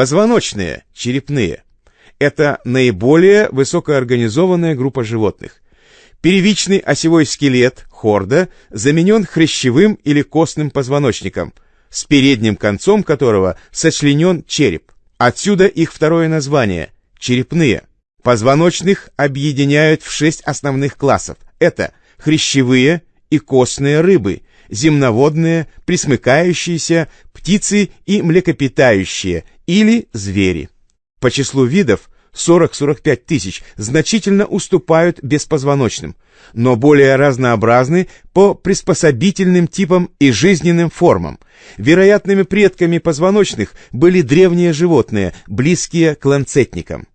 Позвоночные, черепные. Это наиболее высокоорганизованная группа животных. Первичный осевой скелет, хорда, заменен хрящевым или костным позвоночником, с передним концом которого сочленен череп. Отсюда их второе название – черепные. Позвоночных объединяют в шесть основных классов. Это хрящевые и костные рыбы, земноводные, присмыкающиеся, птицы и млекопитающие или звери. По числу видов 40-45 тысяч значительно уступают беспозвоночным, но более разнообразны по приспособительным типам и жизненным формам. Вероятными предками позвоночных были древние животные, близкие к ланцетникам.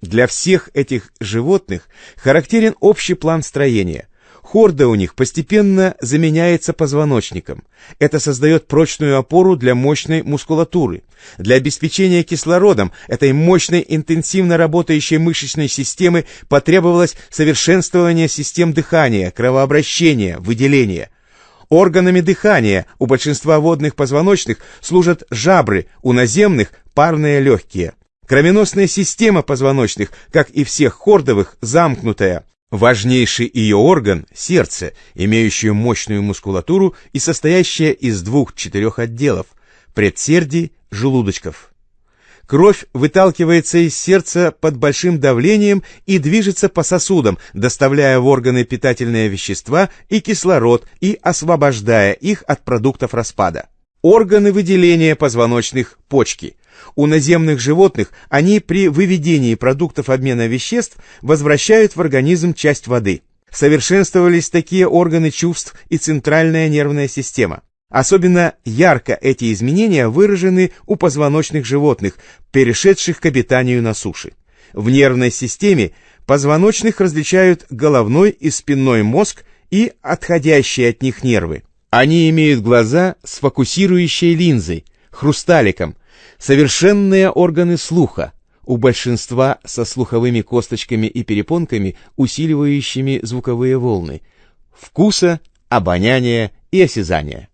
Для всех этих животных характерен общий план строения – Хорда у них постепенно заменяется позвоночником. Это создает прочную опору для мощной мускулатуры. Для обеспечения кислородом этой мощной интенсивно работающей мышечной системы потребовалось совершенствование систем дыхания, кровообращения, выделения. Органами дыхания у большинства водных позвоночных служат жабры, у наземных – парные легкие. Кровеносная система позвоночных, как и всех хордовых, замкнутая – Важнейший ее орган – сердце, имеющее мощную мускулатуру и состоящее из двух-четырех отделов – предсердий, желудочков. Кровь выталкивается из сердца под большим давлением и движется по сосудам, доставляя в органы питательные вещества и кислород и освобождая их от продуктов распада. Органы выделения позвоночных – почки – у наземных животных они при выведении продуктов обмена веществ возвращают в организм часть воды. Совершенствовались такие органы чувств и центральная нервная система. Особенно ярко эти изменения выражены у позвоночных животных, перешедших к обитанию на суше. В нервной системе позвоночных различают головной и спинной мозг и отходящие от них нервы. Они имеют глаза с фокусирующей линзой, хрусталиком, Совершенные органы слуха, у большинства со слуховыми косточками и перепонками, усиливающими звуковые волны, вкуса, обоняния и осязания.